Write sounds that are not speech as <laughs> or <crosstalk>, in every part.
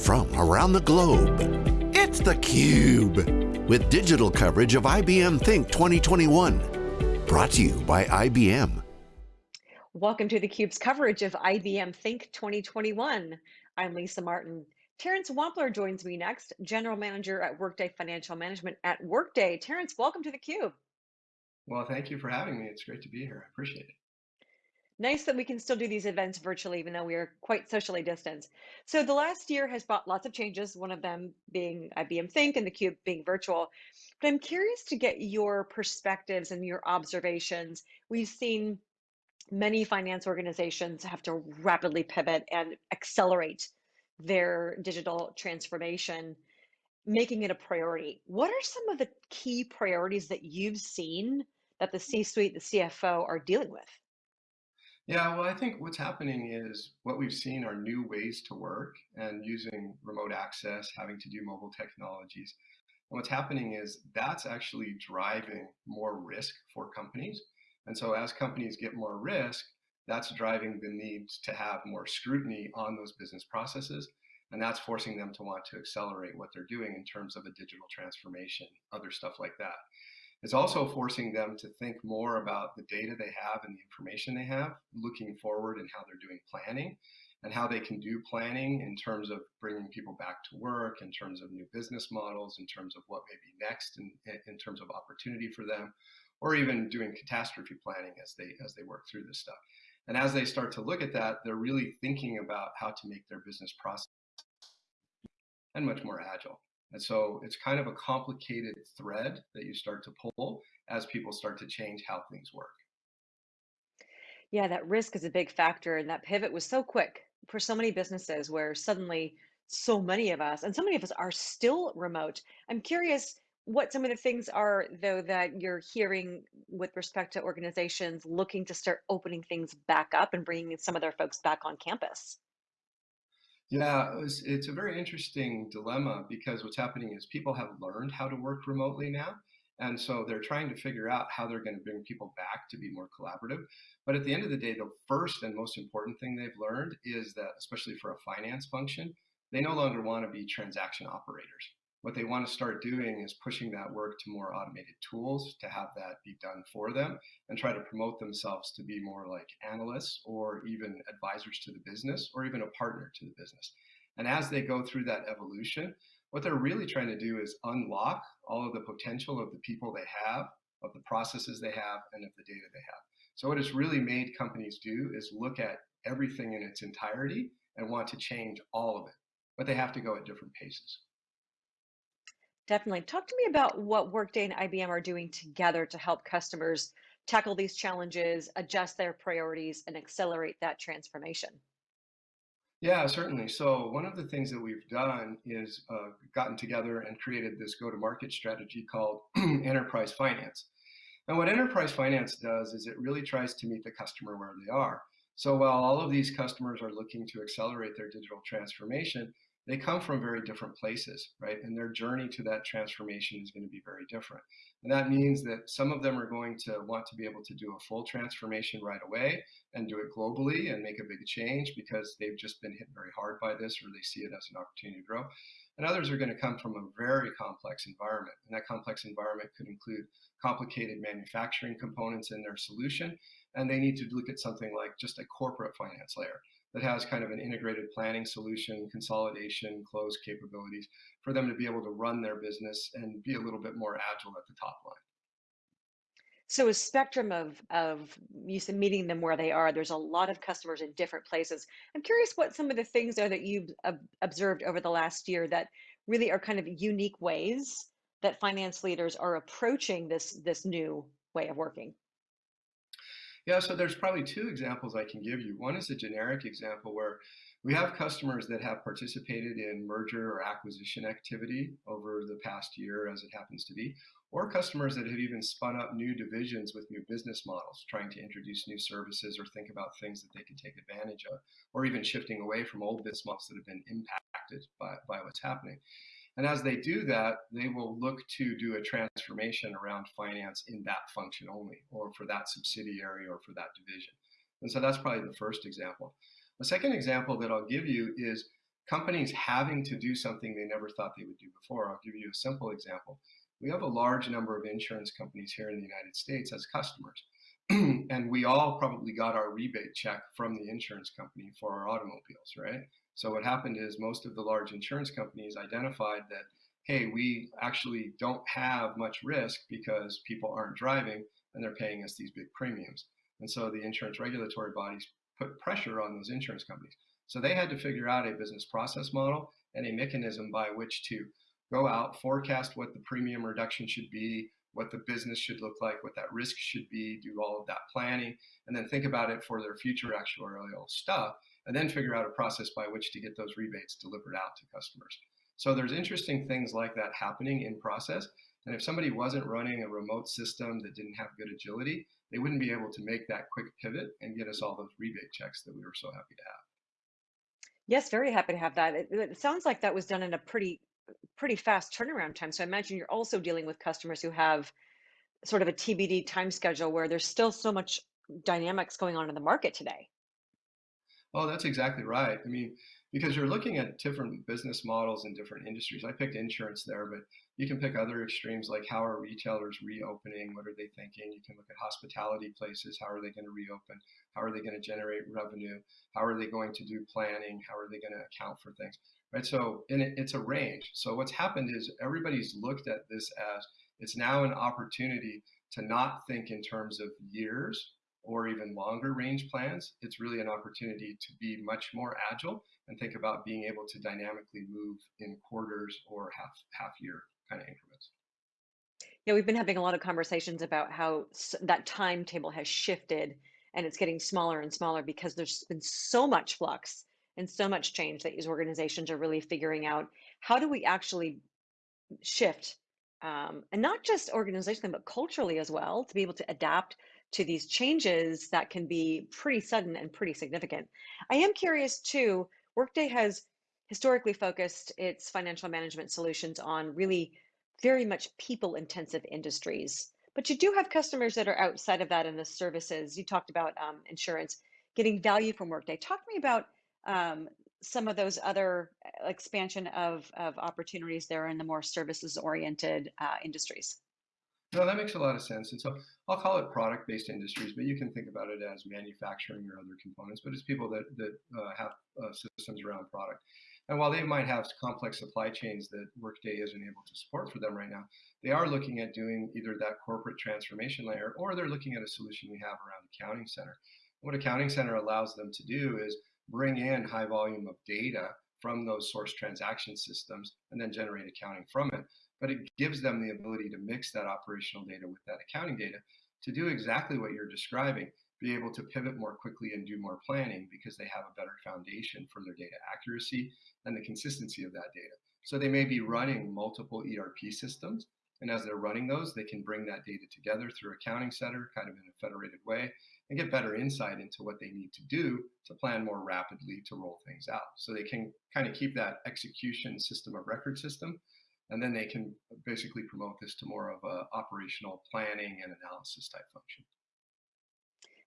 from around the globe. It's theCUBE, with digital coverage of IBM Think 2021. Brought to you by IBM. Welcome to theCUBE's coverage of IBM Think 2021. I'm Lisa Martin. Terrence Wampler joins me next, General Manager at Workday Financial Management at Workday. Terrence, welcome to theCUBE. Well, thank you for having me. It's great to be here. I appreciate it nice that we can still do these events virtually, even though we are quite socially distanced. So the last year has brought lots of changes, one of them being IBM Think and theCUBE being virtual. But I'm curious to get your perspectives and your observations. We've seen many finance organizations have to rapidly pivot and accelerate their digital transformation, making it a priority. What are some of the key priorities that you've seen that the C-suite, the CFO are dealing with? Yeah, well, I think what's happening is what we've seen are new ways to work and using remote access, having to do mobile technologies. And what's happening is that's actually driving more risk for companies. And so as companies get more risk, that's driving the need to have more scrutiny on those business processes. And that's forcing them to want to accelerate what they're doing in terms of a digital transformation, other stuff like that. It's also forcing them to think more about the data they have and the information they have, looking forward and how they're doing planning and how they can do planning in terms of bringing people back to work, in terms of new business models, in terms of what may be next, in, in terms of opportunity for them, or even doing catastrophe planning as they as they work through this stuff. And as they start to look at that, they're really thinking about how to make their business process and much more agile. And so it's kind of a complicated thread that you start to pull as people start to change how things work. Yeah, that risk is a big factor. And that pivot was so quick for so many businesses where suddenly so many of us, and so many of us are still remote. I'm curious what some of the things are, though, that you're hearing with respect to organizations looking to start opening things back up and bringing some of their folks back on campus. Yeah, it's, it's a very interesting dilemma because what's happening is people have learned how to work remotely now. And so they're trying to figure out how they're going to bring people back to be more collaborative. But at the end of the day, the first and most important thing they've learned is that, especially for a finance function, they no longer want to be transaction operators what they want to start doing is pushing that work to more automated tools to have that be done for them and try to promote themselves to be more like analysts or even advisors to the business or even a partner to the business. And as they go through that evolution, what they're really trying to do is unlock all of the potential of the people they have, of the processes they have, and of the data they have. So what it's really made companies do is look at everything in its entirety and want to change all of it, but they have to go at different paces. Definitely. Talk to me about what Workday and IBM are doing together to help customers tackle these challenges, adjust their priorities, and accelerate that transformation. Yeah, certainly. So one of the things that we've done is uh, gotten together and created this go-to-market strategy called <clears throat> Enterprise Finance. And what Enterprise Finance does is it really tries to meet the customer where they are. So while all of these customers are looking to accelerate their digital transformation, they come from very different places, right? And their journey to that transformation is going to be very different. And that means that some of them are going to want to be able to do a full transformation right away and do it globally and make a big change because they've just been hit very hard by this or they see it as an opportunity to grow. And others are going to come from a very complex environment. And that complex environment could include complicated manufacturing components in their solution. And they need to look at something like just a corporate finance layer that has kind of an integrated planning solution, consolidation, close capabilities for them to be able to run their business and be a little bit more agile at the top line. So a spectrum of, of you meeting them where they are, there's a lot of customers in different places. I'm curious what some of the things are that you've observed over the last year that really are kind of unique ways that finance leaders are approaching this, this new way of working. Yeah, so there's probably two examples I can give you. One is a generic example where we have customers that have participated in merger or acquisition activity over the past year, as it happens to be, or customers that have even spun up new divisions with new business models, trying to introduce new services or think about things that they could take advantage of, or even shifting away from old business models that have been impacted by, by what's happening. And as they do that, they will look to do a transformation around finance in that function only, or for that subsidiary or for that division. And so that's probably the first example. The second example that I'll give you is companies having to do something they never thought they would do before. I'll give you a simple example. We have a large number of insurance companies here in the United States as customers. <clears throat> and we all probably got our rebate check from the insurance company for our automobiles, right? So what happened is most of the large insurance companies identified that, hey, we actually don't have much risk because people aren't driving and they're paying us these big premiums. And so the insurance regulatory bodies put pressure on those insurance companies. So they had to figure out a business process model and a mechanism by which to go out, forecast what the premium reduction should be, what the business should look like, what that risk should be, do all of that planning, and then think about it for their future actuarial stuff, and then figure out a process by which to get those rebates delivered out to customers. So there's interesting things like that happening in process. And if somebody wasn't running a remote system that didn't have good agility, they wouldn't be able to make that quick pivot and get us all those rebate checks that we were so happy to have. Yes, very happy to have that. It, it sounds like that was done in a pretty pretty fast turnaround time. So I imagine you're also dealing with customers who have sort of a TBD time schedule where there's still so much dynamics going on in the market today. Oh, that's exactly right. I mean, because you're looking at different business models in different industries. I picked insurance there, but you can pick other extremes like how are retailers reopening? What are they thinking? You can look at hospitality places. How are they going to reopen? How are they going to generate revenue? How are they going to do planning? How are they going to account for things? Right. So, and it, it's a range. So what's happened is everybody's looked at this as it's now an opportunity to not think in terms of years or even longer range plans, it's really an opportunity to be much more agile and think about being able to dynamically move in quarters or half half year kind of increments. Yeah, we've been having a lot of conversations about how that timetable has shifted and it's getting smaller and smaller because there's been so much flux and so much change that these organizations are really figuring out how do we actually shift um, and not just organizationally but culturally as well to be able to adapt to these changes that can be pretty sudden and pretty significant. I am curious too, Workday has historically focused its financial management solutions on really very much people intensive industries. But you do have customers that are outside of that in the services. You talked about um, insurance, getting value from Workday. Talk to me about um, some of those other uh, expansion of, of opportunities there in the more services oriented uh, industries. No, that makes a lot of sense. And so I'll call it product based industries, but you can think about it as manufacturing or other components, but it's people that, that uh, have uh, systems around product. And while they might have complex supply chains that Workday isn't able to support for them right now, they are looking at doing either that corporate transformation layer or they're looking at a solution we have around Accounting Center. What Accounting Center allows them to do is bring in high volume of data from those source transaction systems and then generate accounting from it but it gives them the ability to mix that operational data with that accounting data to do exactly what you're describing, be able to pivot more quickly and do more planning because they have a better foundation for their data accuracy and the consistency of that data. So they may be running multiple ERP systems. And as they're running those, they can bring that data together through Accounting Center, kind of in a federated way, and get better insight into what they need to do to plan more rapidly to roll things out. So they can kind of keep that execution system of record system and then they can basically promote this to more of a operational planning and analysis type function.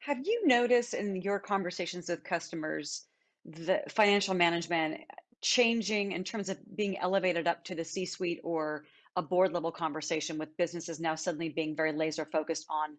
Have you noticed in your conversations with customers the financial management changing in terms of being elevated up to the C-suite or a board level conversation with businesses now suddenly being very laser focused on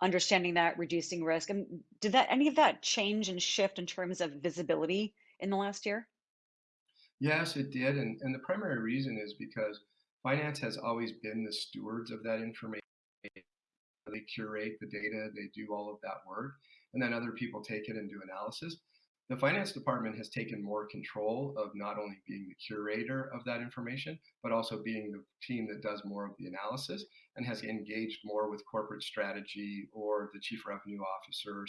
understanding that, reducing risk? And did that any of that change and shift in terms of visibility in the last year? Yes, it did. And, and the primary reason is because finance has always been the stewards of that information. They curate the data, they do all of that work, and then other people take it and do analysis. The finance department has taken more control of not only being the curator of that information, but also being the team that does more of the analysis and has engaged more with corporate strategy or the chief revenue officer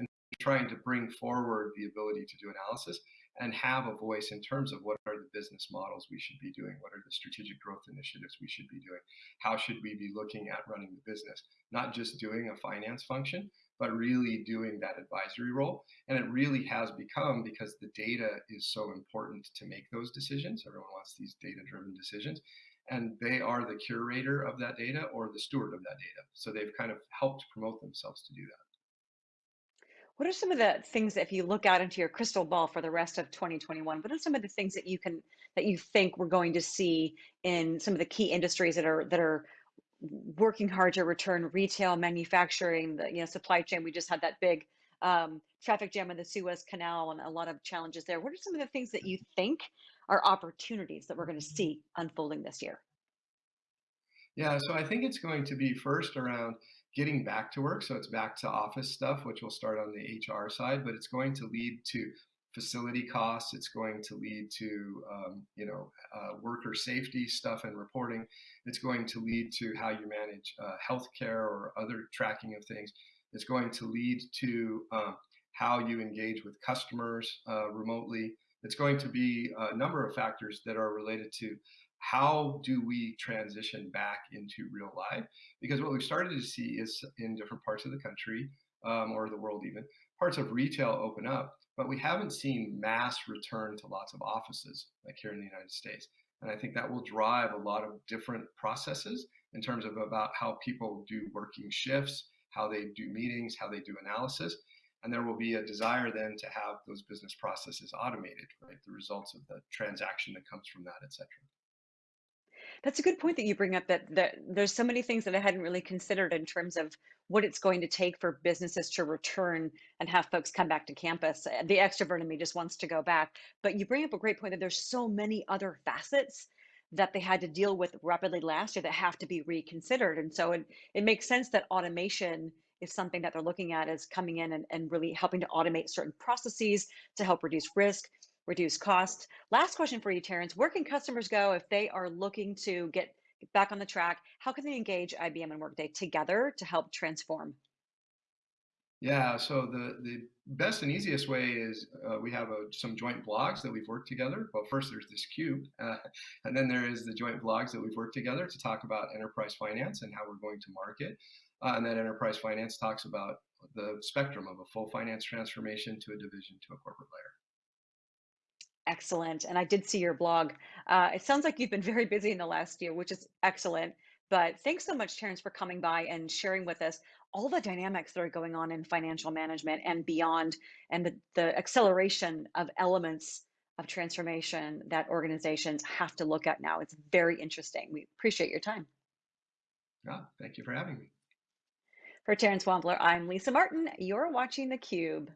and trying to bring forward the ability to do analysis and have a voice in terms of what are the business models we should be doing, what are the strategic growth initiatives we should be doing, how should we be looking at running the business, not just doing a finance function, but really doing that advisory role. And it really has become because the data is so important to make those decisions. Everyone wants these data driven decisions. And they are the curator of that data or the steward of that data. So they've kind of helped promote themselves to do that. What are some of the things that if you look out into your crystal ball for the rest of 2021, what are some of the things that you can that you think we're going to see in some of the key industries that are that are working hard to return retail, manufacturing, the you know supply chain. We just had that big um, traffic jam in the Suez Canal and a lot of challenges there. What are some of the things that you think are opportunities that we're going to see unfolding this year? Yeah, so I think it's going to be first around getting back to work. So it's back to office stuff, which will start on the HR side, but it's going to lead to facility costs. It's going to lead to um, you know uh, worker safety stuff and reporting. It's going to lead to how you manage uh, healthcare or other tracking of things. It's going to lead to um, how you engage with customers uh, remotely. It's going to be a number of factors that are related to how do we transition back into real life? Because what we've started to see is in different parts of the country um, or the world even, parts of retail open up, but we haven't seen mass return to lots of offices like here in the United States. And I think that will drive a lot of different processes in terms of about how people do working shifts, how they do meetings, how they do analysis. And there will be a desire then to have those business processes automated, right? The results of the transaction that comes from that, et cetera. That's a good point that you bring up that, that there's so many things that I hadn't really considered in terms of what it's going to take for businesses to return and have folks come back to campus. Uh, The extrovert in me just wants to go back. But you bring up a great point that there's so many other facets that they had to deal with rapidly last year that have to be reconsidered. And so it, it makes sense that automation is something that they're looking at as coming in and, and really helping to automate certain processes to help reduce risk reduce costs. Last question for you, Terrence. Where can customers go if they are looking to get back on the track? How can they engage IBM and Workday together to help transform? Yeah, so the, the best and easiest way is uh, we have a, some joint blogs that we've worked together. Well, first there's this cube, uh, <laughs> and then there is the joint blogs that we've worked together to talk about enterprise finance and how we're going to market. Uh, and then enterprise finance talks about the spectrum of a full finance transformation to a division to a corporate layer. Excellent. And I did see your blog. Uh, it sounds like you've been very busy in the last year, which is excellent. But thanks so much, Terrence, for coming by and sharing with us all the dynamics that are going on in financial management and beyond, and the, the acceleration of elements of transformation that organizations have to look at now. It's very interesting. We appreciate your time. Yeah, thank you for having me. For Terrence Wampler, I'm Lisa Martin. You're watching theCUBE.